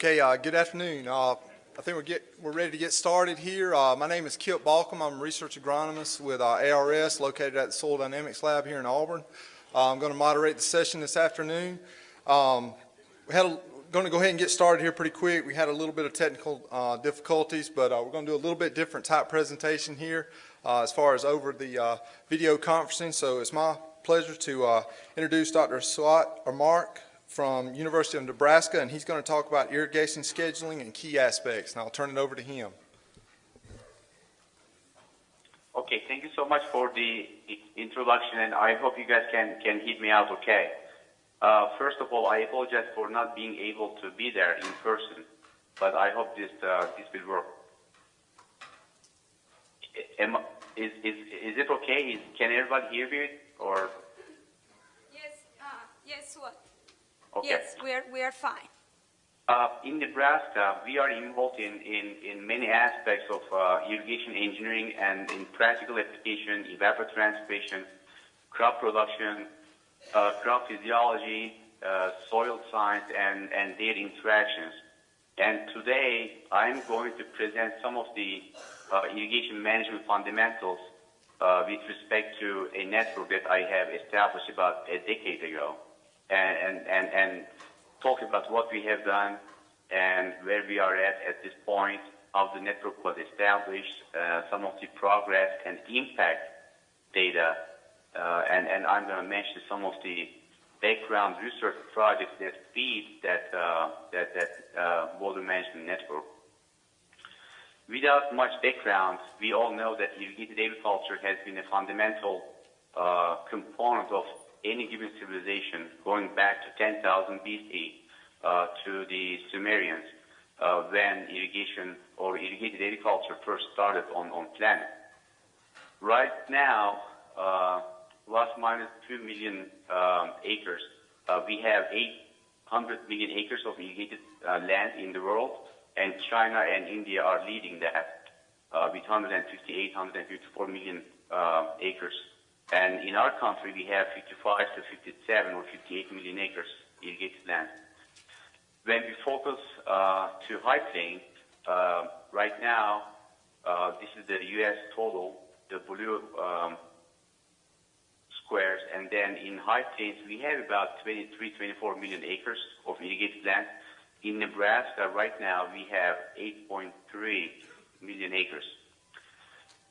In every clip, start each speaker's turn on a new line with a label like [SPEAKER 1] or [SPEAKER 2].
[SPEAKER 1] Okay, uh, good afternoon. Uh, I think we're, get, we're ready to get started here. Uh, my name is Kip Balkcom. I'm a research agronomist with uh, ARS located at the Soil Dynamics Lab here in Auburn. Uh, I'm going to moderate the session this afternoon. Um, we had a, going to go ahead and get started here pretty quick. We had a little bit of technical uh, difficulties, but we're going to do a little bit different type presentation here as far as over the video conferencing. So it's my pleasure to introduce Dr. Suat Irmak from University of Nebraska, and he's going to talk about irrigation scheduling and key aspects, and I'll turn it over to him.
[SPEAKER 2] Okay, thank you so much for the introduction, and I hope you guys can, can hear me out okay. Uh, first of all, I apologize for not being able to be there in person, but I hope this, uh, this will work. Am, is, is, is it okay? Is, can everybody hear me? Or?
[SPEAKER 3] Yes, uh, yes, what?
[SPEAKER 2] Okay.
[SPEAKER 3] Yes, we are, we are fine.
[SPEAKER 2] Uh, in Nebraska, we are involved in, in, in many aspects of uh, irrigation engineering and in practical application, evapotranspiration, crop production, uh, crop physiology, uh, soil science, and, and their interactions. And today, I'm going to present some of the uh, irrigation management fundamentals uh, with respect to a network that I have established about a decade ago and, and, and talk about what we have done and where we are at at this point, how the network was established, uh, some of the progress and impact data, uh, and, and I'm going to mention some of the background research projects that feed that, uh, that, that uh, water management network. Without much background, we all know that irrigated agriculture has been a fundamental uh, component of any given civilization going back to 10,000 BC uh, to the Sumerians uh, when irrigation or irrigated agriculture first started on, on planet. Right now, uh, plus minus 2 million um, acres, uh, we have 800 million acres of irrigated uh, land in the world, and China and India are leading that uh, with 158, 154 million acres and in our country, we have 55 to 57 or 58 million acres irrigated land. When we focus uh, to high plain, uh, right now, uh, this is the U.S. total, the blue um, squares, and then in high plains, we have about 23, 24 million acres of irrigated land. In Nebraska, right now, we have 8.3 million acres.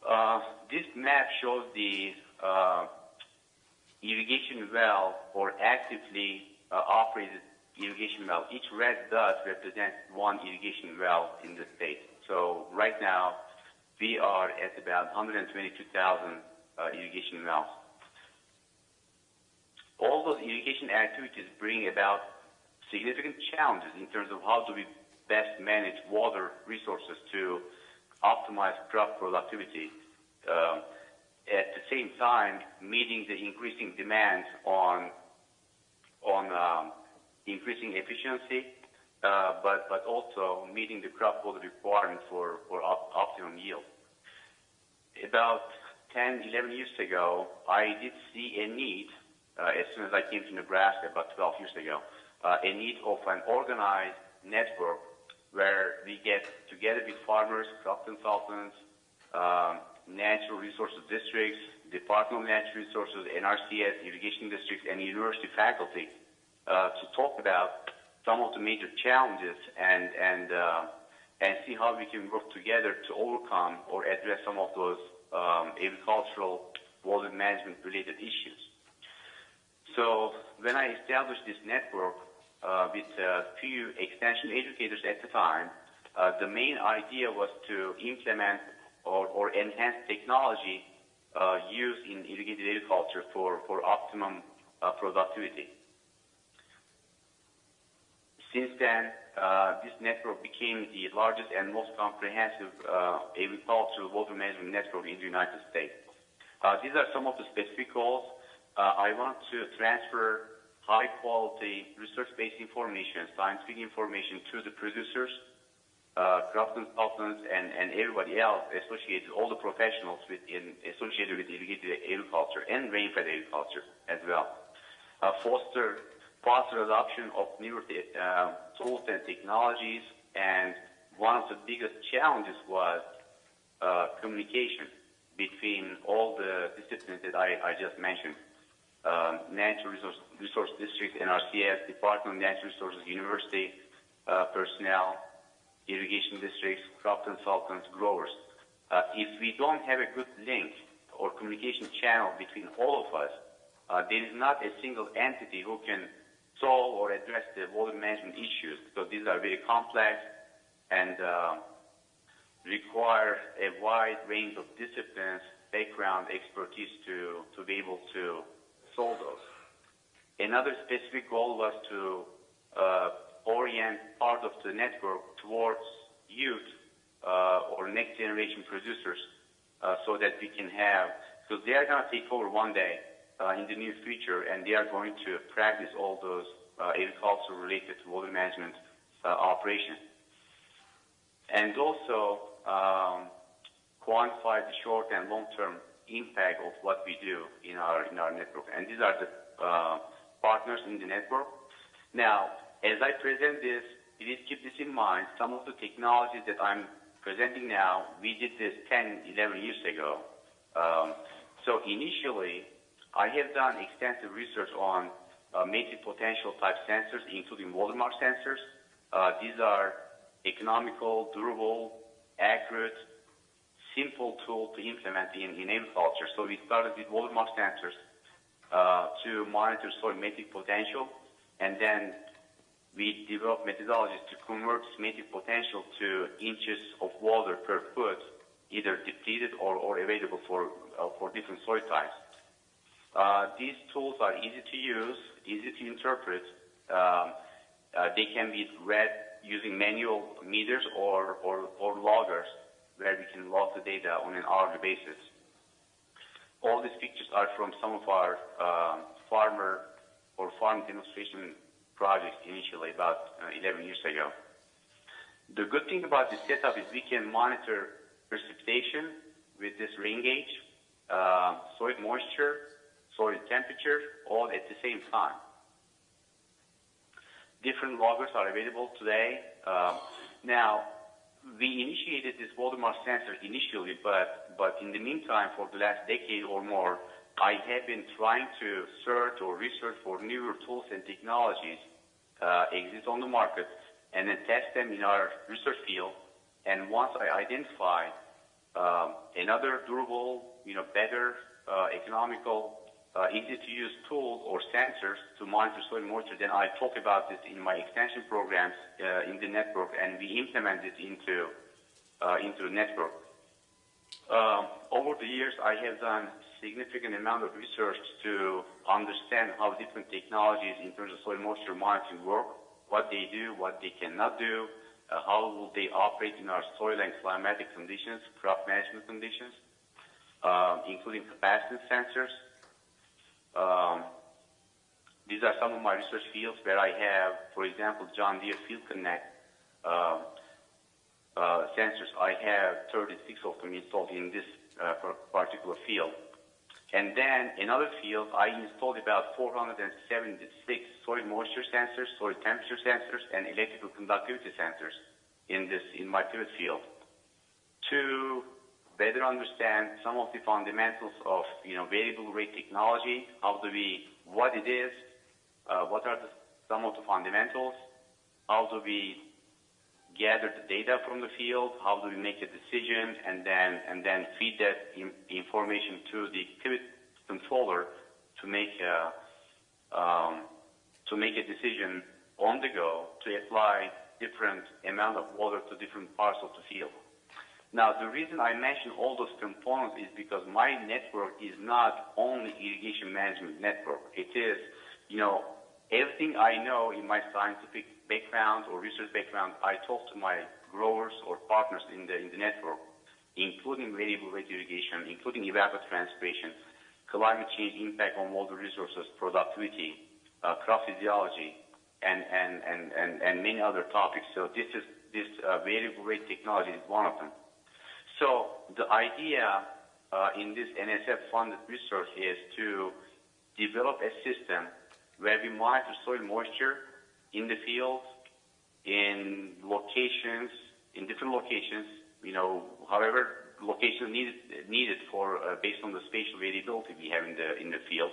[SPEAKER 2] Uh, this map shows the uh, irrigation well or actively uh, operated irrigation well. Each red dot represents one irrigation well in the state. So right now, we are at about 122,000 uh, irrigation wells. All those irrigation activities bring about significant challenges in terms of how do we best manage water resources to optimize crop productivity. Uh, at the same time meeting the increasing demand on on um, increasing efficiency, uh, but but also meeting the crop quality requirements for for op optimum yield. About 10, 11 years ago, I did see a need uh, as soon as I came to Nebraska about 12 years ago, uh, a need of an organized network where we get together with farmers, crop consultants, um, natural resources districts, Department of Natural Resources, NRCS, irrigation districts, and university faculty uh, to talk about some of the major challenges and and uh, and see how we can work together to overcome or address some of those um, agricultural water management related issues. So when I established this network uh, with a few extension educators at the time, uh, the main idea was to implement or, or enhanced technology uh, used in irrigated agriculture for, for optimum uh, productivity. Since then, uh, this network became the largest and most comprehensive uh, agricultural water management network in the United States. Uh, these are some of the specific goals. Uh, I want to transfer high quality research-based information, scientific information to the producers uh, crop consultants, and, and everybody else associated, all the professionals within, associated with agriculture and rain-fed agriculture as well. Uh, foster foster adoption of newer uh, tools and technologies, and one of the biggest challenges was uh, communication between all the disciplines that I, I just mentioned. Um, Natural Resource, Resource District, NRCS, Department of Natural Resources, University uh, personnel, irrigation districts, crop consultants, growers. Uh, if we don't have a good link or communication channel between all of us, uh, there is not a single entity who can solve or address the water management issues because these are very complex and uh, require a wide range of disciplines, background, expertise to, to be able to solve those. Another specific goal was to uh, orient part of the network towards youth uh, or next generation producers uh, so that we can have, because they are going to take over one day uh, in the near future and they are going to practice all those uh, agriculture related to water management uh, operations. And also um, quantify the short and long term impact of what we do in our, in our network. And these are the uh, partners in the network. Now, as I present this, please keep this in mind. Some of the technologies that I'm presenting now, we did this 10, 11 years ago. Um, so initially, I have done extensive research on uh, matric potential type sensors, including watermark sensors. Uh, these are economical, durable, accurate, simple tool to implement in, in agriculture. So we started with watermark sensors uh, to monitor soil matric potential, and then we developed methodologies to convert this potential to inches of water per foot, either depleted or, or available for, uh, for different soil types. Uh, these tools are easy to use, easy to interpret. Um, uh, they can be read using manual meters or, or, or loggers where we can log the data on an hourly basis. All these pictures are from some of our um, farmer or farm demonstration projects initially about uh, 11 years ago. The good thing about this setup is we can monitor precipitation with this rain gauge, uh, soil moisture, soil temperature, all at the same time. Different loggers are available today. Um, now, we initiated this watermark sensor initially, but, but in the meantime, for the last decade or more, I have been trying to search or research for newer tools and technologies uh, exist on the market and then test them in our research field. And once I identify um, another durable, you know, better, uh, economical, uh, easy to use tool or sensors to monitor soil moisture, then I talk about this in my extension programs uh, in the network, and we implement it into uh, into the network. Um, over the years, I have done significant amount of research to understand how different technologies in terms of soil moisture monitoring work, what they do, what they cannot do, uh, how will they operate in our soil and climatic conditions, crop management conditions, uh, including capacitance sensors. Um, these are some of my research fields where I have, for example, John Deere Field Connect uh, sensors. I have 36 of them installed in this uh, particular field. And then in other fields, I installed about 476 soil moisture sensors, soil temperature sensors, and electrical conductivity sensors in this in my pivot field to better understand some of the fundamentals of you know variable rate technology. How do we what it is? Uh, what are the, some of the fundamentals? How do we gather the data from the field? How do we make a decision and then and then feed that in, information to the controller to make a um, to make a decision on the go to apply different amount of water to different parts of the field. Now, the reason I mention all those components is because my network is not only irrigation management network. It is, you know, everything I know in my scientific background or research background, I talk to my growers or partners in the, in the network, including variable rate irrigation, including evapotranspiration, climate change impact on water resources, productivity, uh, crop physiology, and, and, and, and, and many other topics. So this is this uh, variable rate technology is one of them. So the idea uh, in this NSF funded research is to develop a system where we monitor soil moisture in the field, in locations, in different locations, you know, however location needed, needed for, uh, based on the spatial variability we have in the, in the field.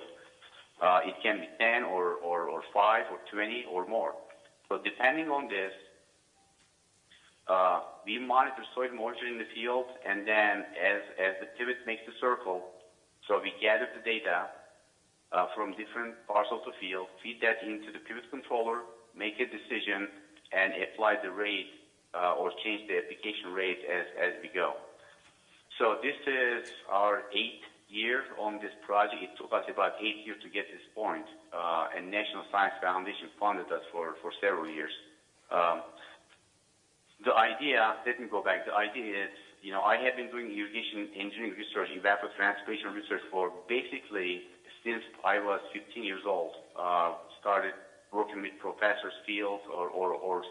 [SPEAKER 2] Uh, it can be 10 or, or, or 5 or 20 or more. So depending on this, uh, we monitor soil moisture in the field, and then as, as the pivot makes the circle, so we gather the data uh, from different parts of the field, feed that into the pivot controller, make a decision, and apply the rate uh, or change the application rate as, as we go. So this is our eighth year on this project. It took us about eight years to get this point, uh, and National Science Foundation funded us for, for several years. Um, the idea, let me go back. The idea is, you know, I have been doing irrigation engineering research, evapotranspiration research for basically since I was 15 years old. Uh, started working with professors, fields, or, or, or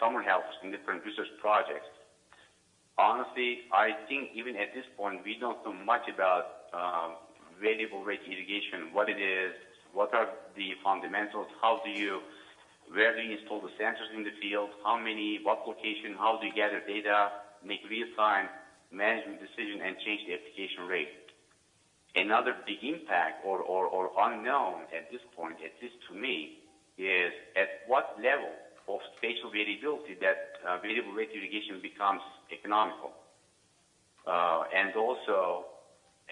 [SPEAKER 2] summer helpers in different research projects. Honestly, I think even at this point, we don't know much about um, variable rate irrigation, what it is, what are the fundamentals, how do you where do you install the sensors in the field, how many, what location, how do you gather data, make real-time management decision, and change the application rate. Another big impact or, or, or unknown at this point, at least to me, is at what level of spatial variability that uh, variable rate irrigation becomes economical. Uh, and also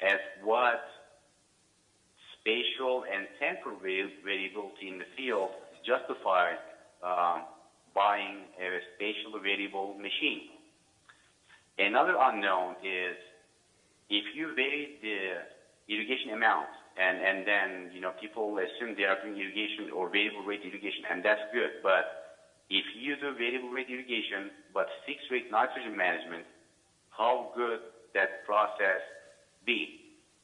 [SPEAKER 2] at what spatial and temporal variability in the field justify uh, buying a spatially variable machine. Another unknown is if you vary the irrigation amount, and, and then you know people assume they are doing irrigation or variable rate irrigation, and that's good. But if you do variable rate irrigation but fixed rate nitrogen management, how good that process be?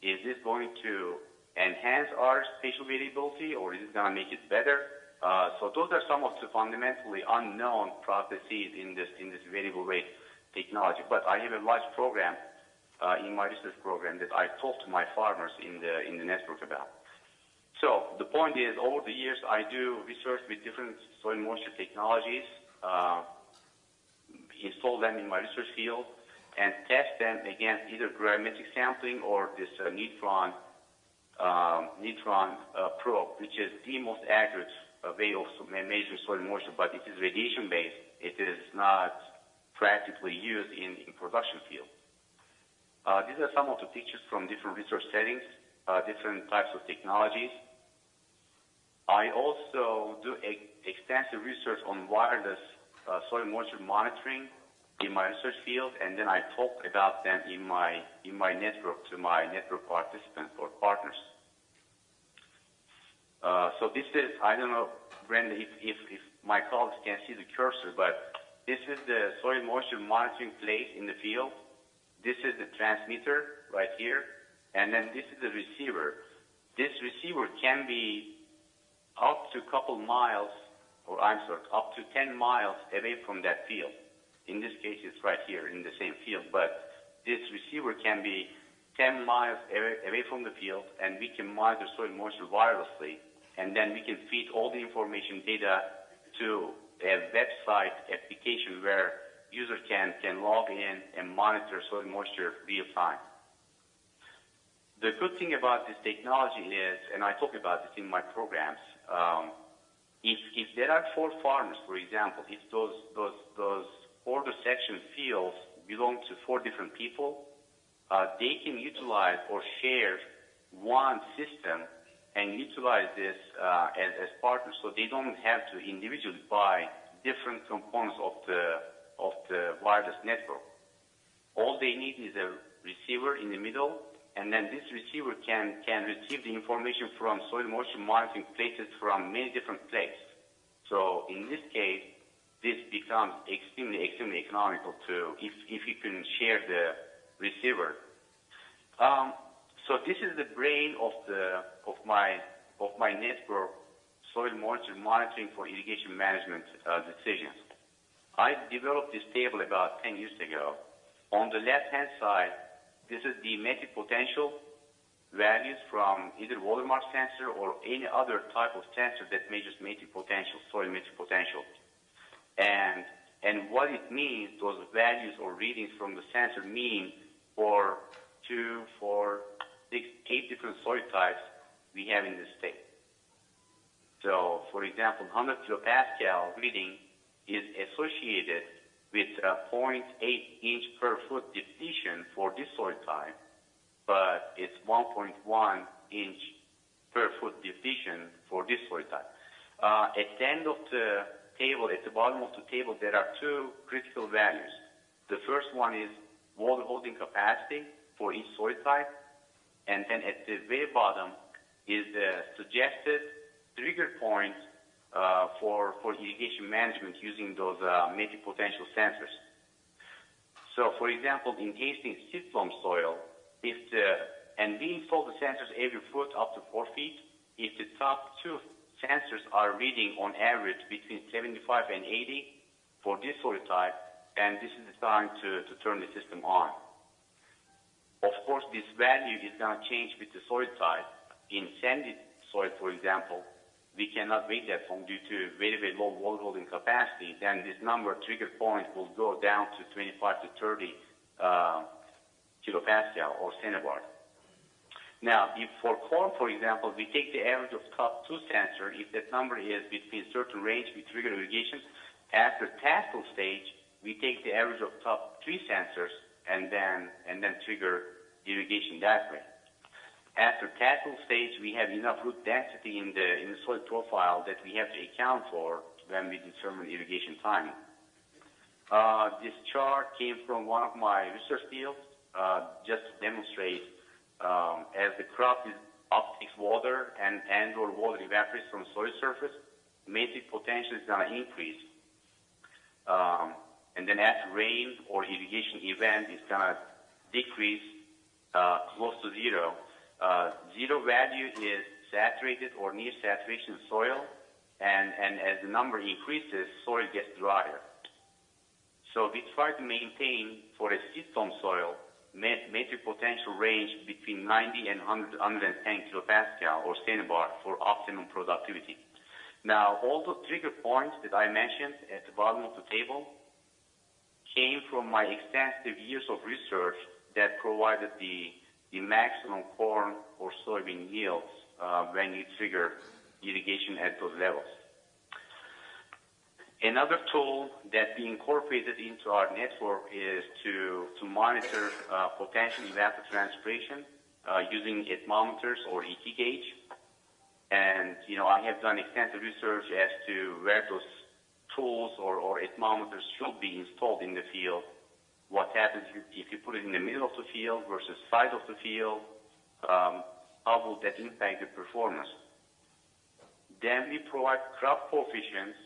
[SPEAKER 2] Is this going to enhance our spatial variability, or is it going to make it better? Uh, so those are some of the fundamentally unknown processes in this in this variable rate technology. But I have a large program in my research program that I talk to my farmers in the in the network about. So the point is, over the years, I do research with different soil moisture technologies, uh, install them in my research field, and test them against either gravimetric sampling or this uh, neutron um, neutron uh, probe, which is the most accurate a way of measuring soil moisture, but it is radiation based. It is not practically used in, in production field. Uh, these are some of the pictures from different research settings, uh, different types of technologies. I also do extensive research on wireless uh, soil moisture monitoring in my research field, and then I talk about them in my in my network to my network participants or partners. Uh, so this is, I don't know, Brenda, if, if, if my colleagues can see the cursor, but this is the soil moisture monitoring plate in the field. This is the transmitter right here, and then this is the receiver. This receiver can be up to a couple miles, or I'm sorry, up to 10 miles away from that field. In this case, it's right here in the same field, but this receiver can be 10 miles away, from the field, and we can monitor soil moisture wirelessly and then we can feed all the information data to a website application where user can, can log in and monitor soil moisture real time. The good thing about this technology is, and I talk about this in my programs, um, if, if there are four farmers, for example, if those, those, those border section fields belong to four different people, uh, they can utilize or share one system and utilize this uh, as, as partners so they don't have to individually buy different components of the, of the wireless network. All they need is a receiver in the middle, and then this receiver can, can receive the information from soil moisture monitoring places from many different places. So in this case, this becomes extremely, extremely economical to if, if you can share the receiver. Um, so this is the brain of the of my of my network soil moisture monitoring for irrigation management uh, decisions. I developed this table about 10 years ago. On the left-hand side, this is the emitted potential values from either watermark sensor or any other type of sensor that measures matric potential, soil matric potential. And, and what it means, those values or readings from the sensor mean for two, four, six, eight different soil types we have in the state. So, for example, 100 kilopascal reading is associated with a 0.8 inch per foot depletion for this soil type, but it's 1.1 inch per foot depletion for this soil type. Uh, at the end of the table, at the bottom of the table, there are two critical values. The first one is water holding capacity for each soil type, and then at the very bottom is the suggested trigger point for, for irrigation management using those uh, matric potential sensors. So, for example, in Hastings silt loam soil, if the, and we install the sensors every foot up to four feet, if the top two sensors are reading on average between 75 and 80 for this soil type, and this is the time to, to turn the system on. Of course, this value is going to change with the soil type. In sandy soil, for example, we cannot wait that long due to very, very low water holding capacity. Then this number trigger point will go down to 25 to 30 uh, kilopascal or centibar. Now, if for corn, for example, we take the average of top two sensor, if that number is between certain range, we trigger irrigation. After tassel stage, we take the average of top three sensors and then and then trigger irrigation that way. After tassel stage, we have enough root density in the in the soil profile that we have to account for when we determine irrigation timing. Uh, this chart came from one of my research fields, uh, just to demonstrate um, as the crop is uptakes water and and or water evaporates from soil surface, matric potential is going to increase. Um, and then as rain or irrigation event is going to decrease uh, close to zero. Uh, zero value is saturated or near saturation soil, and, and as the number increases, soil gets drier. So we try to maintain for a loam soil matric potential range between 90 and 100, 110 kilopascal or centibar for optimum productivity. Now, all the trigger points that I mentioned at the bottom of the table came from my extensive years of research that provided the, the maximum corn or soybean yields uh, when you trigger irrigation at those levels. Another tool that we incorporated into our network is to, to monitor uh, potential evapotranspiration uh, using atmometers or ET gauge. And, you know, I have done extensive research as to where those tools or, or atmometers should be installed in the field. What happens if you put it in the middle of the field versus side of the field? Um, how will that impact the performance? Then we provide crop coefficients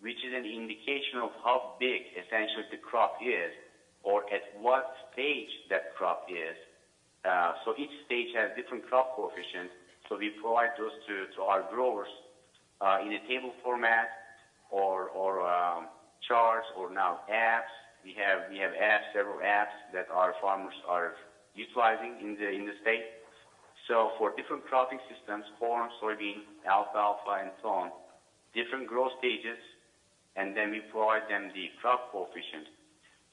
[SPEAKER 2] which is an indication of how big essentially the crop is or at what stage that crop is. Uh, so each stage has different crop coefficients. So we provide those to, to our growers uh, in a table format or, or um, charts or now apps. We have, we have apps, several apps that our farmers are utilizing in the, in the state. So for different cropping systems, corn, soybean, alfalfa, and so on, different growth stages, and then we provide them the crop coefficient.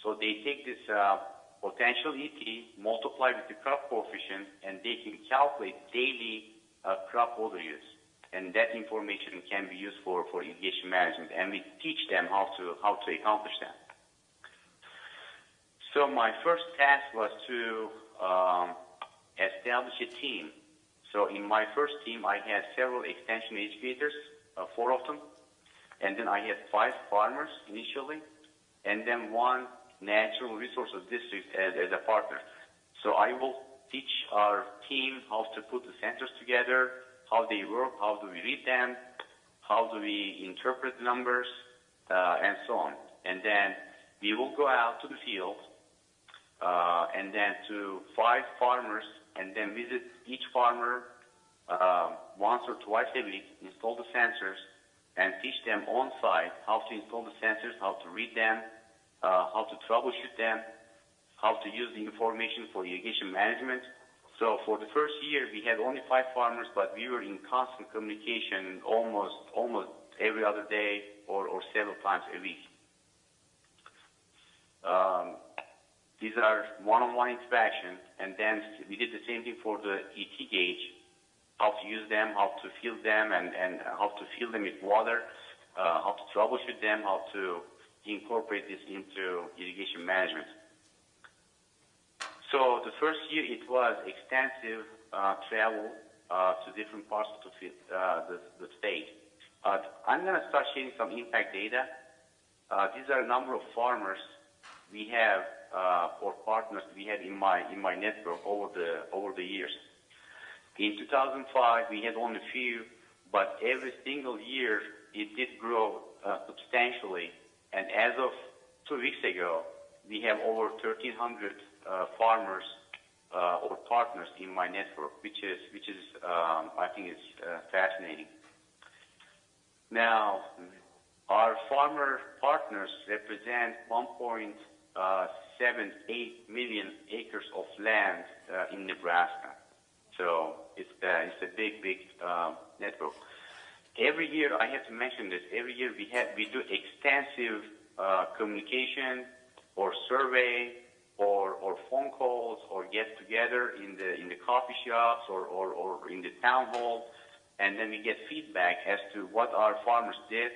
[SPEAKER 2] So they take this uh, potential ET, multiply with the crop coefficient, and they can calculate daily uh, crop water use. And that information can be used for, for irrigation management, and we teach them how to, how to accomplish that. So my first task was to um, establish a team. So in my first team, I had several extension educators, uh, four of them, and then I had five farmers initially, and then one natural resources district as, as a partner. So I will teach our team how to put the sensors together, how they work, how do we read them, how do we interpret the numbers, uh, and so on. And then we will go out to the field, uh, and then to five farmers, and then visit each farmer uh, once or twice a week, install the sensors, and teach them on site how to install the sensors, how to read them, uh, how to troubleshoot them, how to use the information for irrigation management. So for the first year, we had only five farmers, but we were in constant communication almost almost every other day or, or several times a week. Um, these are one-on-one interaction, and then we did the same thing for the ET gauge, how to use them, how to fill them, and, and how to fill them with water, uh, how to troubleshoot them, how to incorporate this into irrigation management. So the first year it was extensive uh, travel uh, to different parts of the, uh, the, the state. I'm going to start sharing some impact data. Uh, these are a number of farmers we have uh, or partners we had in my in my network over the over the years. In 2005, we had only a few, but every single year it did grow uh, substantially. And as of two weeks ago, we have over 1,300 uh, farmers or partners in my network, which is which is um, I think is fascinating. Now, our farmer partners represent 1.78 million acres of land uh, in Nebraska. So it's uh, it's a big big uh, network. Every year, I have to mention this. Every year we have we do extensive uh, communication or survey or, or phone calls or get together in the in the coffee shops or, or, or in the town hall, and then we get feedback as to what our farmers did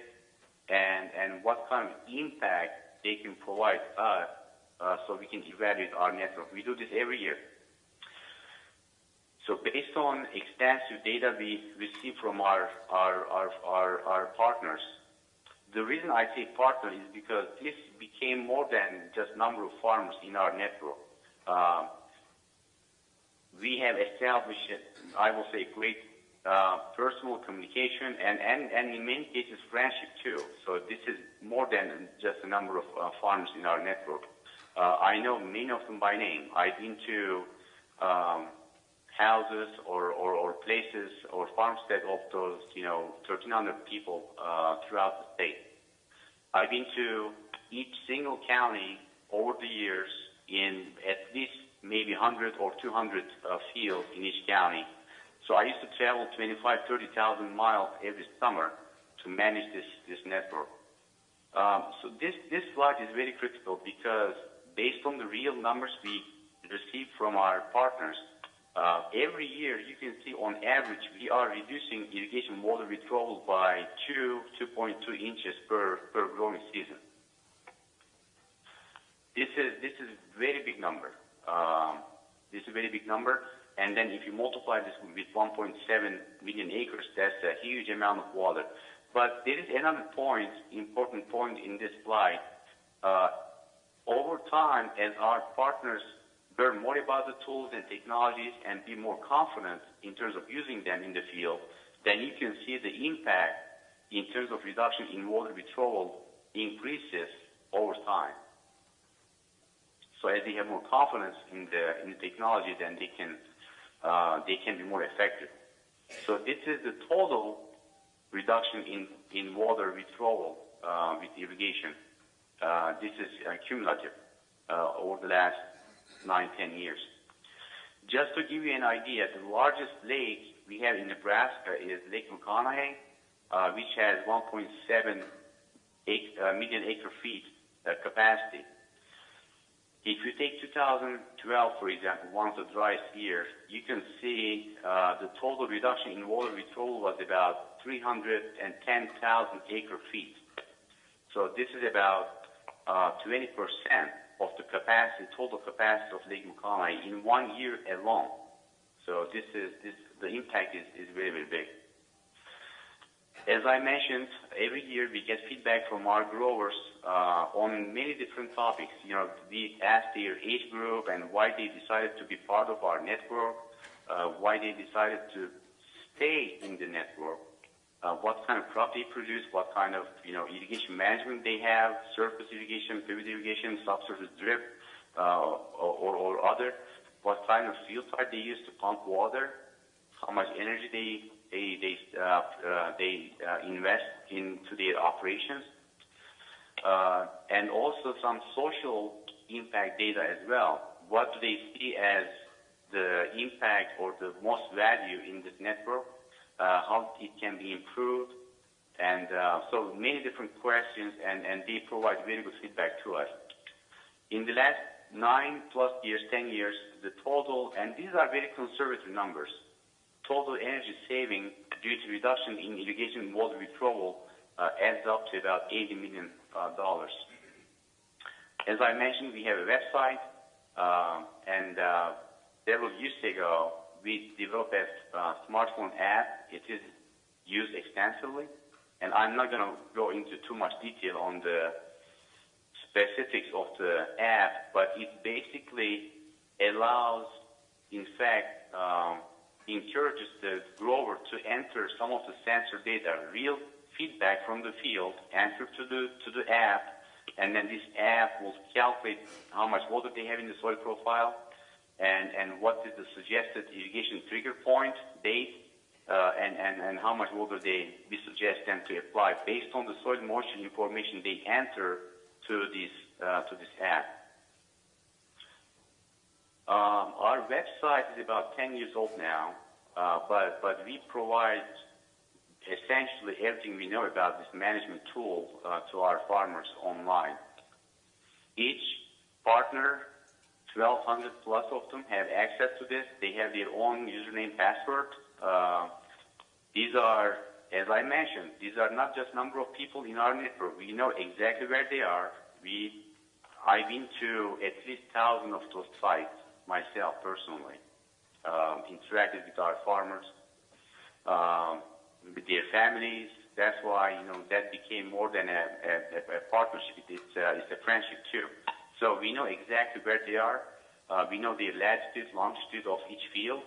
[SPEAKER 2] and and what kind of impact they can provide us, so we can evaluate our network. We do this every year. So based on extensive data we receive from our our, our, our, our partners, the reason I say partner is because this became more than just number of farmers in our network. Um, we have established, I will say, great uh, personal communication and, and, and in many cases friendship too. So this is more than just a number of uh, farmers in our network. Uh, I know many of them by name. I've been to um, houses or, or, or places or farmstead of those, you know, 1,300 people uh, throughout the state. I've been to each single county over the years in at least maybe 100 or 200 uh, fields in each county. So I used to travel 25, 30,000 miles every summer to manage this, this network. Um, so this, this slide is very critical because based on the real numbers we receive from our partners, uh, every year, you can see on average, we are reducing irrigation water withdrawal by 2, 2.2 inches per, per growing season. This is, this is a very big number. Um, this is a very big number. And then if you multiply this with 1.7 million acres, that's a huge amount of water. But there is another point, important point in this slide. Over time, as our partners learn more about the tools and technologies and be more confident in terms of using them in the field, then you can see the impact in terms of reduction in water withdrawal increases over time. So as they have more confidence in the in the technology, then they can uh, they can be more effective. So this is the total reduction in in water withdrawal uh, with irrigation. Uh, this is uh, cumulative uh, over the last nine, ten years. Just to give you an idea, the largest lake we have in Nebraska is Lake McConaughy, uh, which has 1.7 ac- uh, million acre feet uh, capacity. If you take 2012, for example, one of the driest years, you can see the total reduction in water withdrawal was about 310,000 acre feet. So this is about 20 percent of the capacity, total capacity of Lake McConaughy in one year alone. So this is this the impact is, is very very big. As I mentioned, every year we get feedback from our growers uh, on many different topics. You know, we ask their age group and why they decided to be part of our network, uh, why they decided to stay in the network, uh, what kind of crop they produce, what kind of you know irrigation management they have, surface irrigation, pivot irrigation, subsurface drip, uh, or, or other, what kind of field type they use to pump water, how much energy they they they uh, uh, they uh, invest into their operations, uh, and also some social impact data as well. What do they see as the impact or the most value in this network, how it can be improved, and uh, so many different questions, and, and they provide very good feedback to us. In the last nine plus years, 10 years, the total, and these are very conservative numbers, total energy saving due to reduction in irrigation water withdrawal uh, adds up to about $80 million. Uh. As I mentioned, we have a website, uh, and uh, several years ago, we developed a uh, smartphone app. It is used extensively, and I'm not going to go into too much detail on the specifics of the app, but it basically allows, in fact, um, encourages the grower to enter some of the sensor data, real feedback from the field, enter to the to the app, and then this app will calculate how much water they have in the soil profile, and and what is the suggested irrigation trigger point date, uh, and, and, and how much water they we suggest them to apply based on the soil moisture information they enter to this uh, to this app. Um, our website is about 10 years old now, uh, but but we provide essentially everything we know about this management tool uh, to our farmers online. Each partner, 1,200 plus of them, have access to this. They have their own username, password. Uh, these are, as I mentioned, these are not just number of people in our network. We know exactly where they are. We, I've been to at least thousand of those sites myself personally, um, interacted with our farmers. Um, with their families. That's why you know that became more than a, a, a partnership. It's a, it's a friendship too. So we know exactly where they are. Uh, we know the latitude, longitude of each field,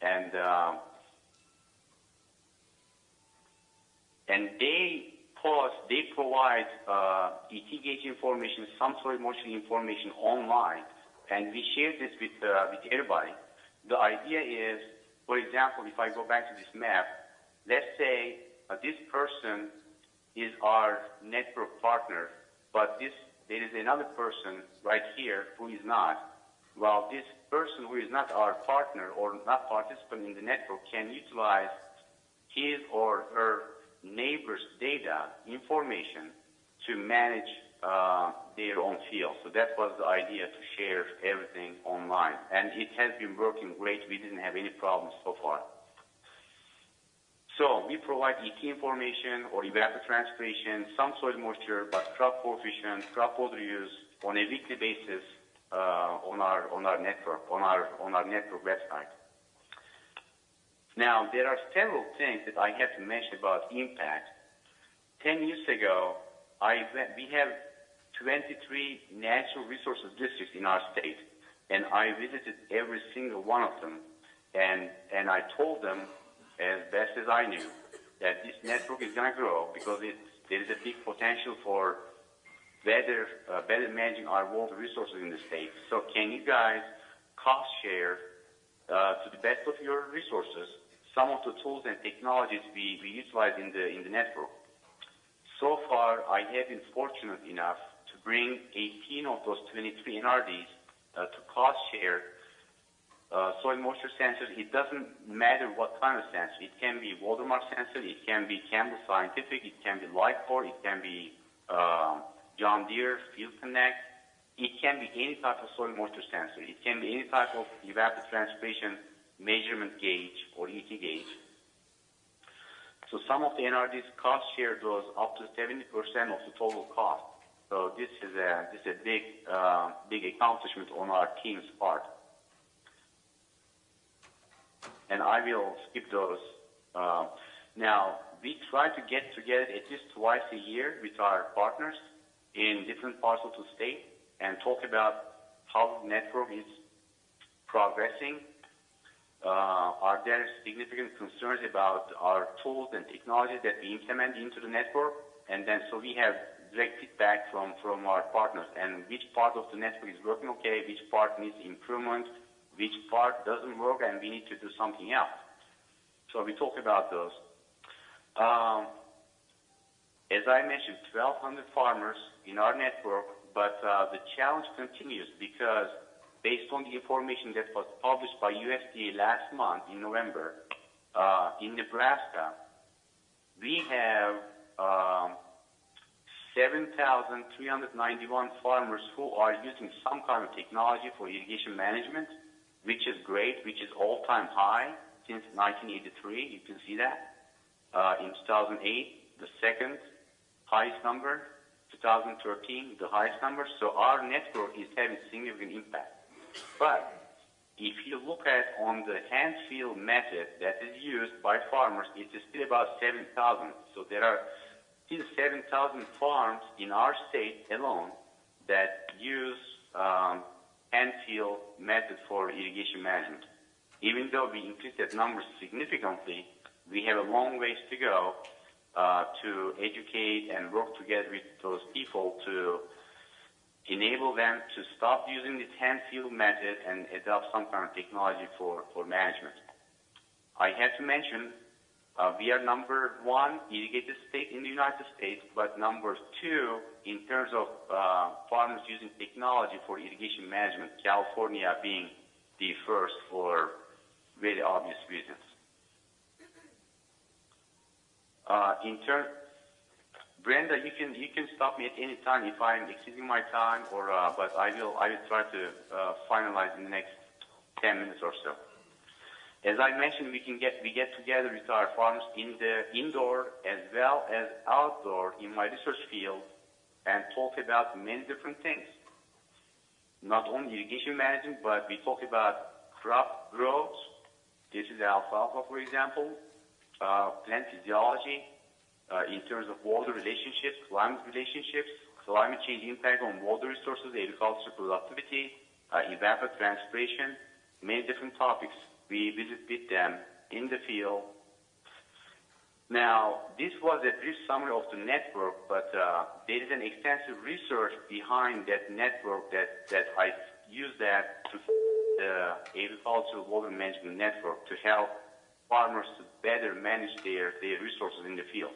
[SPEAKER 2] and uh, and they post, they provide uh, ET gauge information, some soil moisture information online, and we share this with uh, with everybody. The idea is, for example, if I go back to this map, let's say uh, this person is our network partner, but this there is another person right here who is not. Well, this person who is not our partner or not participant in the network can utilize his or her neighbor's data information to manage uh, their own field. So that was the idea to share everything online, and it has been working great. We didn't have any problems so far. So we provide ET information or evapotranspiration, some soil moisture, but crop coefficient, crop water use on a weekly basis uh, on our on our network on our on our network website. Now there are several things that I have to mention about impact. Ten years ago, I we have 23 natural resources districts in our state, and I visited every single one of them, and and I told them as best as I knew, that this network is going to grow because it, there is a big potential for better, uh, better managing our water resources in the state. So can you guys cost share uh, to the best of your resources some of the tools and technologies we, we utilize in the, in the network? So far, I have been fortunate enough to bring 18 of those 23 NRDs uh, to cost share uh, soil moisture sensors, it doesn't matter what kind of sensor. It can be watermark sensor, it can be Campbell Scientific, it can be Lifecore, it can be uh, John Deere, Field Connect. It can be any type of soil moisture sensor. It can be any type of evapotranspiration measurement gauge or ET gauge. So some of the NRDs cost share those up to 70% of the total cost. So this is a this is a big uh, big accomplishment on our team's part and I will skip those. Uh, now, we try to get together at least twice a year with our partners in different parts of the state and talk about how the network is progressing. Uh, are there significant concerns about our tools and technologies that we implement into the network? And then so we have direct feedback from, from our partners and which part of the network is working okay, which part needs improvement, which part doesn't work and we need to do something else. So we talk about those. Um, as I mentioned, 1,200 farmers in our network, but uh, the challenge continues because based on the information that was published by USDA last month in November, uh, in Nebraska, we have um, 7,391 farmers who are using some kind of technology for irrigation management, which is great, which is all-time high since 1983. You can see that. Uh, in 2008, the second highest number. 2013, the highest number. So our network is having significant impact. But if you look at on the hand feel method that is used by farmers, it is still about 7,000. So there are still 7,000 farms in our state alone that use hand feel method for irrigation management. Even though we increased that number significantly, we have a long ways to go uh, to educate and work together with those people to enable them to stop using this hand feel method and adopt some kind of technology for, for management. I have to mention uh, we are number one irrigated state in the United States, but number two in terms of uh, farmers using technology for irrigation management, California being the first for very obvious reasons. Uh, in turn, Brenda, you can you can stop me at any time if I'm exceeding my time, or uh, but I will I will try to uh, finalize in the next 10 minutes or so. As I mentioned, we can get we get together with our farms in the indoor as well as outdoor in my research field and talk about many different things. Not only irrigation management, but we talk about crop growth. This is alfalfa, for example uh, plant physiology uh, in terms of water relationships, climate relationships, climate change impact on water resources, agriculture productivity, uh, evapotranspiration, many different topics. We visit with them in the field. Now, this was a brief summary of the network, but uh, there is an extensive research behind that network that, that I use that to the agricultural water management network to help farmers to better manage their, their resources in the field.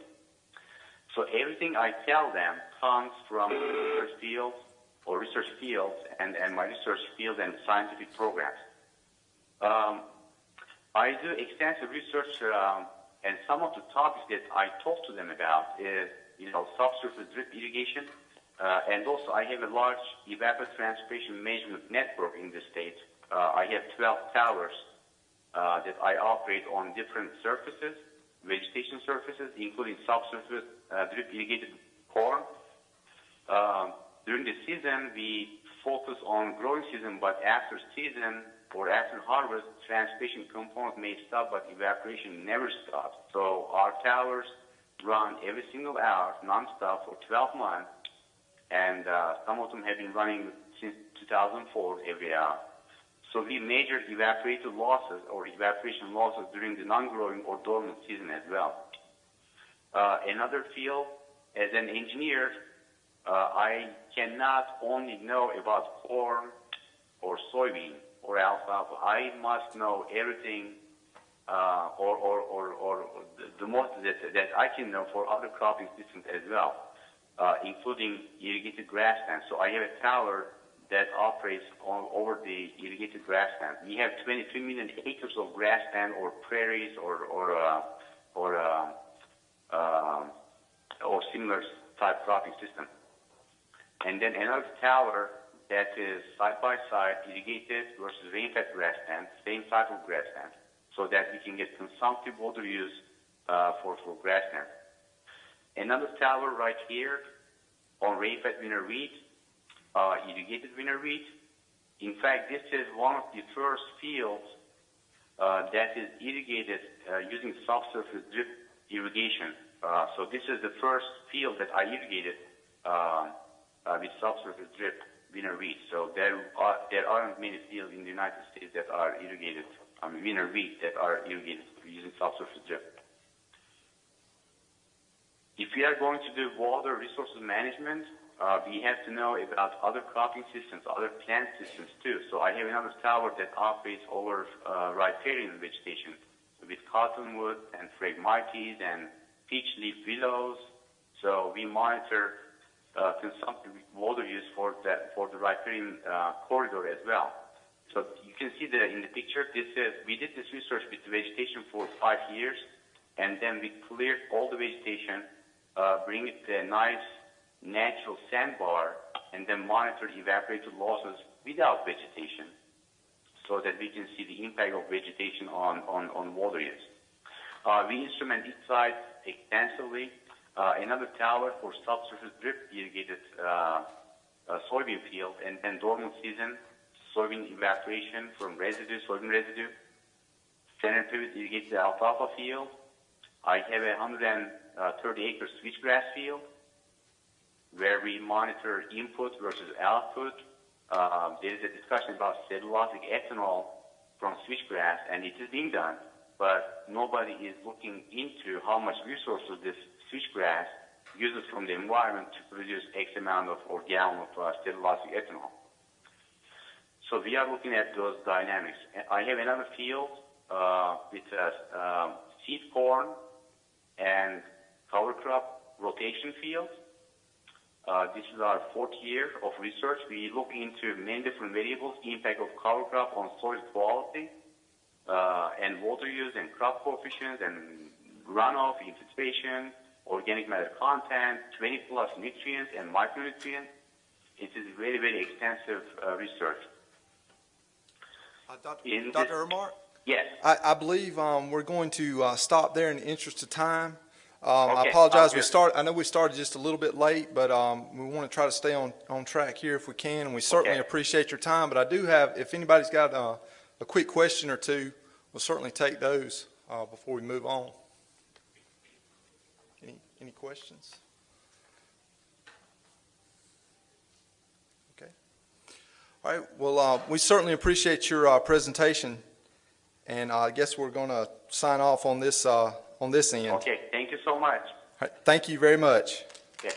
[SPEAKER 2] So everything I tell them comes from research fields or research fields and, and my research field and scientific programs. Um, I do extensive research, um, and some of the topics that I talk to them about is, you know, subsurface drip irrigation, uh, and also I have a large evapotranspiration management network in the state. Uh, I have 12 towers uh, that I operate on different surfaces, vegetation surfaces, including subsurface uh, drip irrigated corn. Uh, during the season, we focus on growing season, but after season or after harvest, transpiration component may stop, but evaporation never stops. So our towers run every single hour, nonstop, for 12 months, and uh, some of them have been running since 2004 every hour. So we measure evaporated losses or evaporation losses during the non-growing or dormant season as well. Uh, another field, as an engineer, I cannot only know about corn or soybean or alfalfa. I must know everything uh, or, or, or, or the, most that, that I can know for other cropping systems as well, uh, including irrigated grasslands. So I have a tower that operates on, over the irrigated grassland. We have 23 million acres of grassland or prairies or or uh, or uh, uh, or similar type cropping system. And then another tower that is side by side irrigated versus rain-fed grassland, same type of grassland, so that we can get consumptive water use uh, for for grassland. Another tower right here on rainfed winter wheat uh, irrigated winter wheat. In fact, this is one of the first fields uh, that is irrigated uh, using subsurface drip irrigation. Uh, so this is the first field that I irrigated uh, uh, with subsurface drip winter wheat. So there are there aren't many fields in the United States that are irrigated, I mean winter wheat that are irrigated using subsurface drip. If we are going to do water resources management, uh, we have to know about other cropping systems, other plant systems too. So I have another tower that operates over uh, riparian vegetation with cottonwood and phragmites and peach leaf willows. So we monitor uh, consumptive water use for that for the riparian uh, corridor as well. So you can see the in the picture. This is we did this research with the vegetation for five years, and then we cleared all the vegetation, uh, bring it to a nice natural sandbar, and then monitor evaporative losses without vegetation, so that we can see the impact of vegetation on on, on water use. Uh, we instrument each site extensively. Uh, another tower for subsurface drip irrigated uh, uh, soybean field, and then dormant season soybean evaporation from residue, soybean residue. Center pivot irrigated alfalfa field. I have a 130 acre switchgrass field where we monitor input versus output. Uh, there is a discussion about cellulosic ethanol from switchgrass, and it is being done, but nobody is looking into how much resources this switchgrass uses from the environment to produce X amount of or gallon of uh, cellulosic ethanol. So we are looking at those dynamics. I have another field uh, with uh, um, seed corn and cover crop rotation field. Uh, this is our fourth year of research. We look into many different variables, impact of cover crop on soil quality, uh, and water use and crop coefficients and runoff, infiltration, organic matter content, 20 plus nutrients and micronutrients. It is very, very extensive uh, research.
[SPEAKER 1] Uh, Dr. Dr. Irmak?
[SPEAKER 2] Yes.
[SPEAKER 1] I, I believe um, we're going to uh, stop there in the interest of time. Um, I apologize, we start, I know we started just a little bit late, but um, we want to try to stay on, on track here if we can, and we certainly
[SPEAKER 2] Okay.
[SPEAKER 1] appreciate your time. But I do have, if anybody's got uh, a quick question or two, we'll certainly take those uh, before we move on. Any, questions? Okay. All right, well, uh, we certainly appreciate your uh, presentation, and I guess we're going to sign off on this, uh, on this end.
[SPEAKER 2] Okay. Thank you so much.
[SPEAKER 1] right, Thank you very much.
[SPEAKER 2] Yeah.